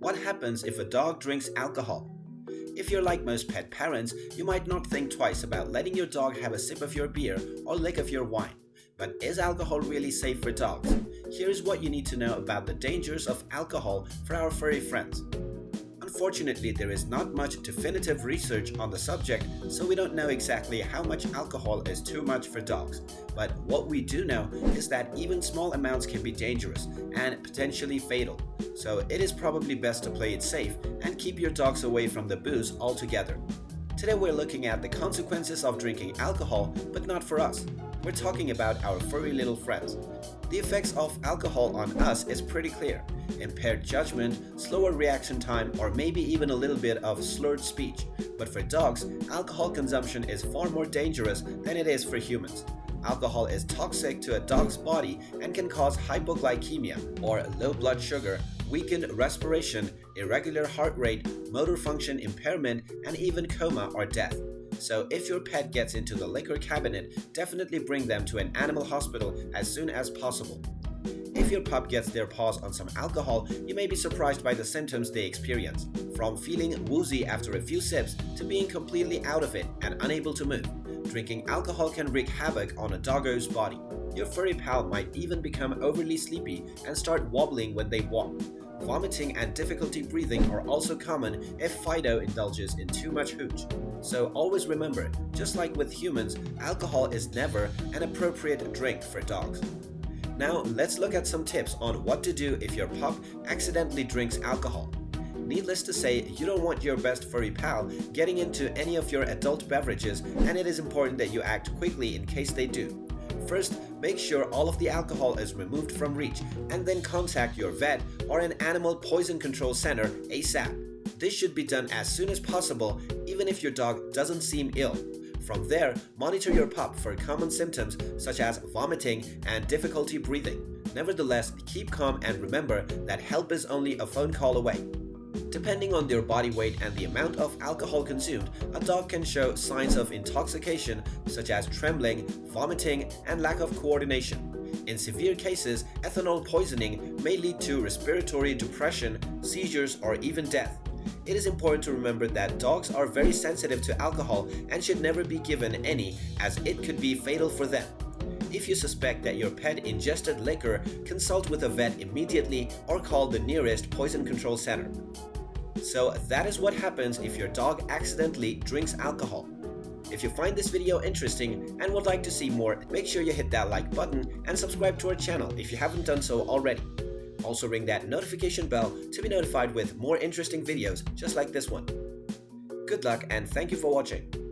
What happens if a dog drinks alcohol? If you're like most pet parents, you might not think twice about letting your dog have a sip of your beer or lick of your wine. But is alcohol really safe for dogs? Here's what you need to know about the dangers of alcohol for our furry friends. Unfortunately, there is not much definitive research on the subject, so we don't know exactly how much alcohol is too much for dogs. But what we do know is that even small amounts can be dangerous and potentially fatal. So it is probably best to play it safe and keep your dogs away from the booze altogether. Today we're looking at the consequences of drinking alcohol, but not for us. We're talking about our furry little friends. The effects of alcohol on us is pretty clear. Impaired judgment, slower reaction time, or maybe even a little bit of slurred speech. But for dogs, alcohol consumption is far more dangerous than it is for humans. Alcohol is toxic to a dog's body and can cause hypoglycemia, or low blood sugar, weakened respiration, irregular heart rate, motor function impairment, and even coma or death. So if your pet gets into the liquor cabinet, definitely bring them to an animal hospital as soon as possible. If your pup gets their paws on some alcohol, you may be surprised by the symptoms they experience, from feeling woozy after a few sips to being completely out of it and unable to move. Drinking alcohol can wreak havoc on a doggo's body. Your furry pal might even become overly sleepy and start wobbling when they walk. Vomiting and difficulty breathing are also common if Fido indulges in too much hooch. So always remember, just like with humans, alcohol is never an appropriate drink for dogs. Now let's look at some tips on what to do if your pup accidentally drinks alcohol. Needless to say, you don't want your best furry pal getting into any of your adult beverages and it is important that you act quickly in case they do. First, make sure all of the alcohol is removed from reach and then contact your vet or an animal poison control center ASAP. This should be done as soon as possible even if your dog doesn't seem ill. From there, monitor your pup for common symptoms such as vomiting and difficulty breathing. Nevertheless, keep calm and remember that help is only a phone call away. Depending on their body weight and the amount of alcohol consumed, a dog can show signs of intoxication such as trembling, vomiting, and lack of coordination. In severe cases, ethanol poisoning may lead to respiratory depression, seizures, or even death. It is important to remember that dogs are very sensitive to alcohol and should never be given any as it could be fatal for them. If you suspect that your pet ingested liquor, consult with a vet immediately or call the nearest poison control center. So that is what happens if your dog accidentally drinks alcohol. If you find this video interesting and would like to see more, make sure you hit that like button and subscribe to our channel if you haven't done so already. Also ring that notification bell to be notified with more interesting videos just like this one. Good luck and thank you for watching.